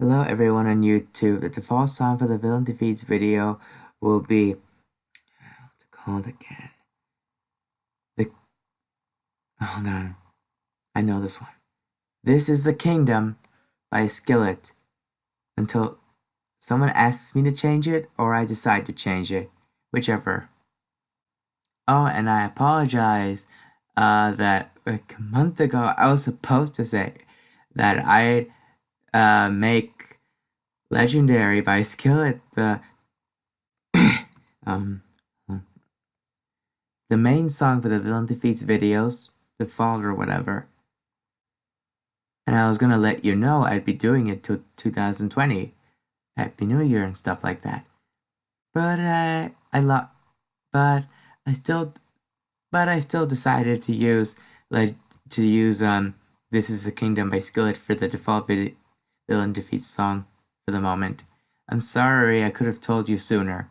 Hello everyone on YouTube. The default song for the Villain Defeats video will be what's it called again? The hold on. I know this one. This is the Kingdom by Skillet. Until someone asks me to change it or I decide to change it. Whichever. Oh, and I apologize uh, that like a month ago I was supposed to say that I uh, make Legendary by Skillet the um the main song for the Villain Defeats videos, the fall or whatever. And I was gonna let you know I'd be doing it till 2020, Happy New Year and stuff like that. But uh, I lo- but I still, but I still decided to use like to use um This Is the Kingdom by Skillet for the default video villain defeats song for the moment. I'm sorry I could have told you sooner.